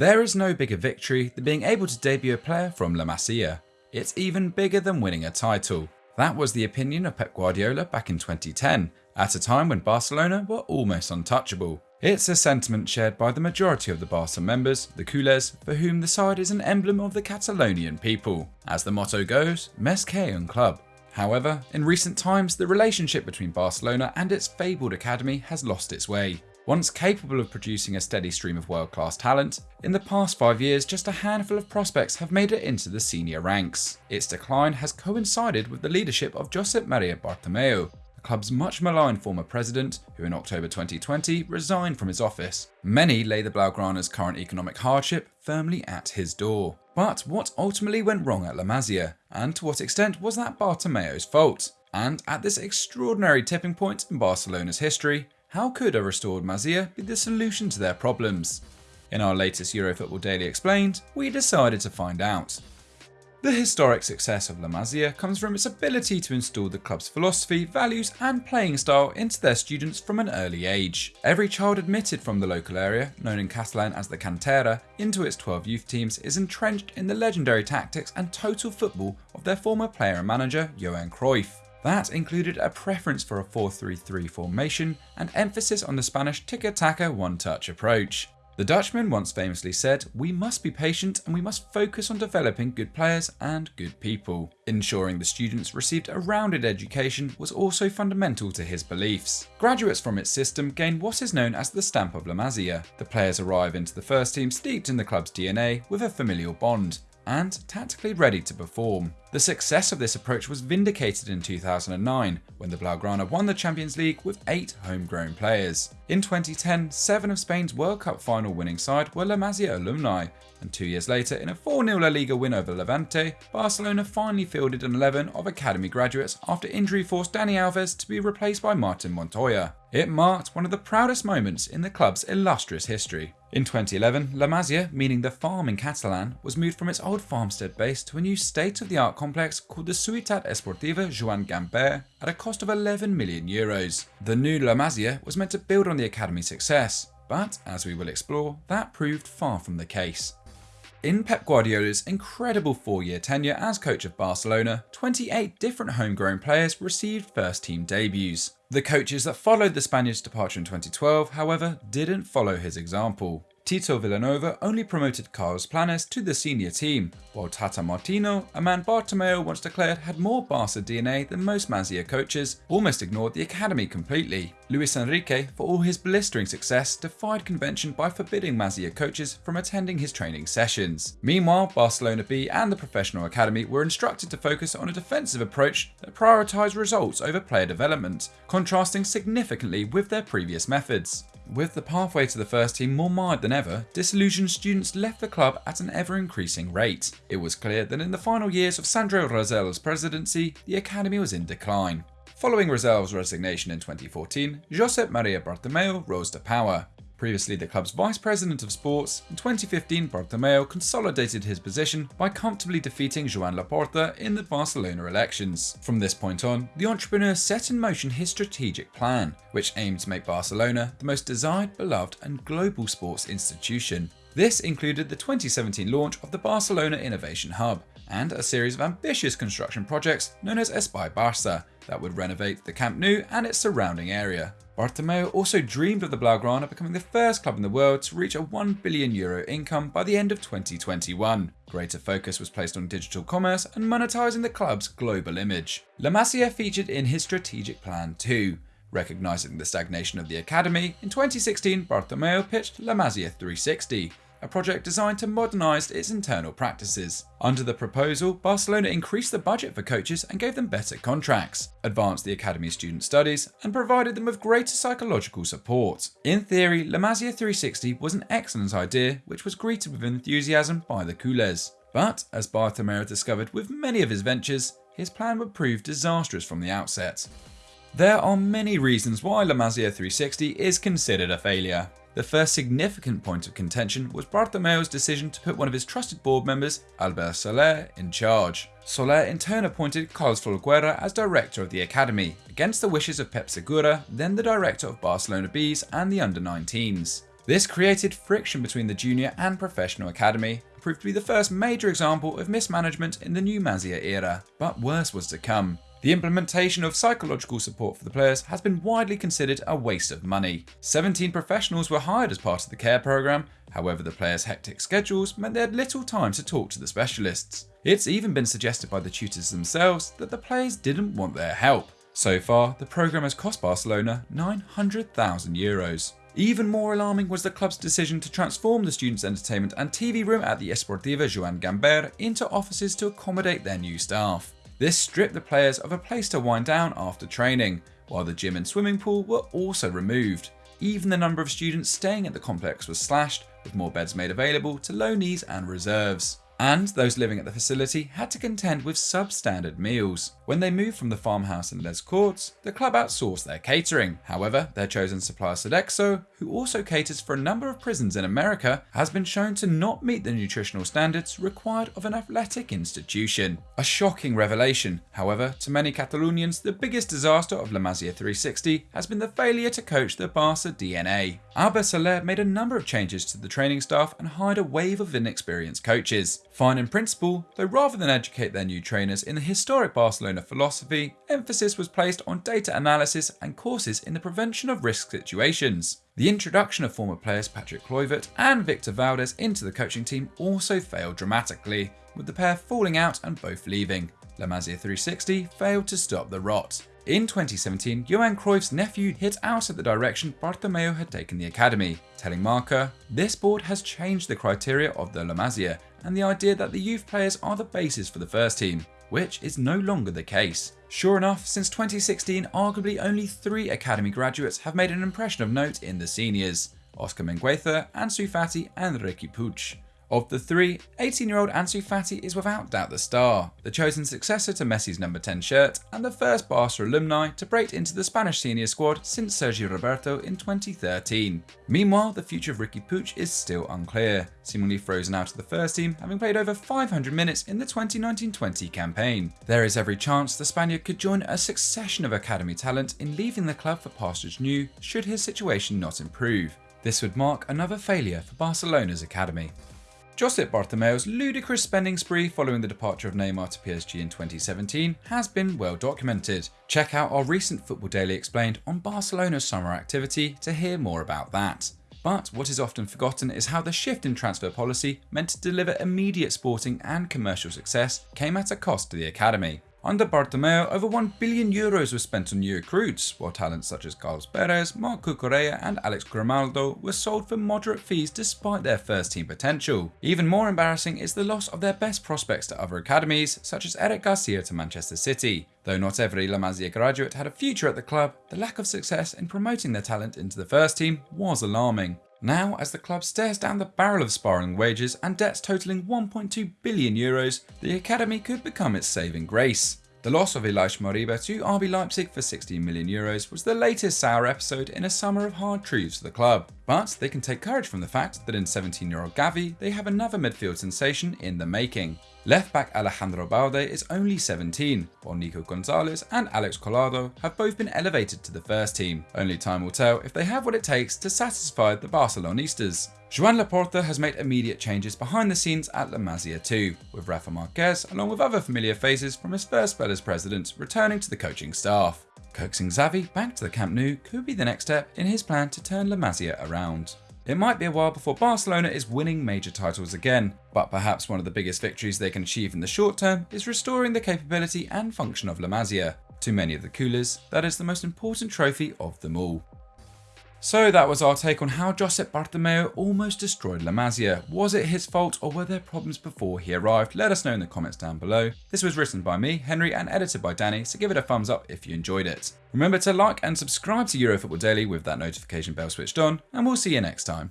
There is no bigger victory than being able to debut a player from La Masia. It's even bigger than winning a title. That was the opinion of Pep Guardiola back in 2010, at a time when Barcelona were almost untouchable. It's a sentiment shared by the majority of the Barca members, the Culés, for whom the side is an emblem of the Catalonian people. As the motto goes, Més que un club. However, in recent times, the relationship between Barcelona and its fabled academy has lost its way. Once capable of producing a steady stream of world-class talent, in the past five years just a handful of prospects have made it into the senior ranks. Its decline has coincided with the leadership of Josep Maria Bartomeu, the club's much maligned former president, who in October 2020 resigned from his office. Many lay the Blaugrana's current economic hardship firmly at his door. But what ultimately went wrong at La Masia, and to what extent was that Bartomeu's fault? And at this extraordinary tipping point in Barcelona's history, how could a restored Masia be the solution to their problems? In our latest Eurofootball Daily Explained, we decided to find out. The historic success of La Masia comes from its ability to install the club's philosophy, values and playing style into their students from an early age. Every child admitted from the local area, known in Catalan as the Cantera, into its 12 youth teams is entrenched in the legendary tactics and total football of their former player and manager Johan Cruyff. That included a preference for a 4-3-3 formation and emphasis on the Spanish tiki-taka one-touch approach. The Dutchman once famously said, we must be patient and we must focus on developing good players and good people. Ensuring the students received a rounded education was also fundamental to his beliefs. Graduates from its system gain what is known as the stamp of La Masia. The players arrive into the first team steeped in the club's DNA with a familial bond, and tactically ready to perform. The success of this approach was vindicated in 2009 when the Blaugrana won the Champions League with 8 homegrown players. In 2010, 7 of Spain's World Cup final winning side were La Masia alumni, and two years later in a 4-0 La Liga win over Levante, Barcelona finally fielded an 11 of academy graduates after injury forced Dani Alves to be replaced by Martin Montoya. It marked one of the proudest moments in the club's illustrious history. In 2011, La Masia, meaning the farm in Catalan, was moved from its old farmstead base to a new state-of-the-art complex called the Ciutat Esportiva Joan Gamper at a cost of 11 million euros. The new La Masia was meant to build on the academy's success, but as we will explore, that proved far from the case. In Pep Guardiola's incredible four-year tenure as coach of Barcelona, 28 different homegrown players received first-team debuts. The coaches that followed the Spaniard's departure in 2012, however, didn't follow his example. Tito Vilanova only promoted Carlos Planas to the senior team, while Tata Martino, a man Bartomeu once declared had more Barca DNA than most Masia coaches, almost ignored the academy completely. Luis Enrique, for all his blistering success, defied convention by forbidding Masia coaches from attending his training sessions. Meanwhile, Barcelona B and the professional academy were instructed to focus on a defensive approach that prioritised results over player development, contrasting significantly with their previous methods. With the pathway to the first team more marred than ever, disillusioned students left the club at an ever-increasing rate. It was clear that in the final years of Sandro Rosell's presidency, the academy was in decline. Following Rosell's resignation in 2014, Josep Maria Bartomeu rose to power. Previously the club's vice president of sports, in 2015 Bartomeu consolidated his position by comfortably defeating Joan Laporta in the Barcelona elections. From this point on, the entrepreneur set in motion his strategic plan, which aimed to make Barcelona the most desired, beloved and global sports institution. This included the 2017 launch of the Barcelona Innovation Hub, and a series of ambitious construction projects known as Espai Barça that would renovate the Camp Nou and its surrounding area. Bartomeu also dreamed of the Blaugrana becoming the first club in the world to reach a 1 billion euro income by the end of 2021. Greater focus was placed on digital commerce and monetizing the club's global image. La Masia featured in his strategic plan too. Recognizing the stagnation of the academy, in 2016 Bartomeu pitched La Masia 360, a project designed to modernise its internal practices. Under the proposal, Barcelona increased the budget for coaches and gave them better contracts, advanced the academy's student studies, and provided them with greater psychological support. In theory, La Masia 360 was an excellent idea which was greeted with enthusiasm by the Culés. But, as Bartomeu discovered with many of his ventures, his plan would prove disastrous from the outset. There are many reasons why La Masia 360 is considered a failure. The first significant point of contention was Bartomeu's decision to put one of his trusted board members, Albert Soler, in charge. Soler in turn appointed Carlos Folguera as director of the academy, against the wishes of Pep Segura, then the director of Barcelona Bees and the under-19s. This created friction between the junior and professional academy, proved to be the first major example of mismanagement in the new Masia era, but worse was to come. The implementation of psychological support for the players has been widely considered a waste of money. 17 professionals were hired as part of the care program, however the players' hectic schedules meant they had little time to talk to the specialists. It's even been suggested by the tutors themselves that the players didn't want their help. So far, the program has cost Barcelona 900,000 euros. Even more alarming was the club's decision to transform the students' entertainment and TV room at the Esportiva Joan Gamper into offices to accommodate their new staff. This stripped the players of a place to wind down after training, while the gym and swimming pool were also removed. Even the number of students staying at the complex was slashed, with more beds made available to loanees and reserves and those living at the facility had to contend with substandard meals. When they moved from the farmhouse in Les Courts, the club outsourced their catering. However, their chosen supplier Sodexo, who also caters for a number of prisons in America, has been shown to not meet the nutritional standards required of an athletic institution. A shocking revelation, however, to many Catalonians, the biggest disaster of La Masia 360 has been the failure to coach the Barca DNA. Albert Soler made a number of changes to the training staff and hired a wave of inexperienced coaches. Fine in principle, though rather than educate their new trainers in the historic Barcelona philosophy, emphasis was placed on data analysis and courses in the prevention of risk situations. The introduction of former players Patrick Kluivert and Victor Valdés into the coaching team also failed dramatically, with the pair falling out and both leaving. La Masia 360 failed to stop the rot. In 2017, Johan Cruyff's nephew hit out at the direction Bartomeu had taken the academy, telling Marca, This board has changed the criteria of the La Masia and the idea that the youth players are the basis for the first team, which is no longer the case. Sure enough, since 2016, arguably only three academy graduates have made an impression of note in the seniors, Oscar Mingueza, Ansu Fati and Riqui Puig. Of the three, 18-year-old Ansu Fati is without doubt the star, the chosen successor to Messi's number 10 shirt, and the first Barca alumni to break into the Spanish senior squad since Sergio Roberto in 2013. Meanwhile, the future of Riqui Puig is still unclear, seemingly frozen out of the first team, having played over 500 minutes in the 2019-20 campaign. There is every chance the Spaniard could join a succession of academy talent in leaving the club for pastures new should his situation not improve. This would mark another failure for Barcelona's academy. Josep Bartomeu's ludicrous spending spree following the departure of Neymar to PSG in 2017 has been well documented. Check out our recent Football Daily Explained on Barcelona's summer activity to hear more about that. But what is often forgotten is how the shift in transfer policy meant to deliver immediate sporting and commercial success came at a cost to the academy. Under Bartomeu, over 1 billion euros was spent on new recruits, while talents such as Carlos Perez, Marc Correa and Alex Grimaldo were sold for moderate fees despite their first team potential. Even more embarrassing is the loss of their best prospects to other academies, such as Eric Garcia to Manchester City. Though not every La Masia graduate had a future at the club, the lack of success in promoting their talent into the first team was alarming. Now, as the club stares down the barrel of spiralling wages and debts totaling 1.2 billion euros, the academy could become its saving grace. The loss of Ilaix Moriba to RB Leipzig for 16 million euros was the latest sour episode in a summer of hard truths for the club. But they can take courage from the fact that in 17-year-old Gavi, they have another midfield sensation in the making. Left back Alejandro Balde is only 17, while Nico Gonzalez and Alex Collado have both been elevated to the first team. Only time will tell if they have what it takes to satisfy the Barcelonistas. Joan Laporta has made immediate changes behind the scenes at La Masia too, with Rafa Marquez along with other familiar faces from his first spell as president returning to the coaching staff. Coaxing Xavi back to the Camp Nou could be the next step in his plan to turn La Masia around. It might be a while before Barcelona is winning major titles again, but perhaps one of the biggest victories they can achieve in the short term is restoring the capability and function of La Masia. To many of the Culés, that is the most important trophy of them all. So that was our take on how Josep Bartomeu almost destroyed La Masia. Was it his fault or were there problems before he arrived? Let us know in the comments down below. This was written by me, Henry, and edited by Danny, so give it a thumbs up if you enjoyed it. Remember to like and subscribe to Eurofootball Daily with that notification bell switched on, and we'll see you next time.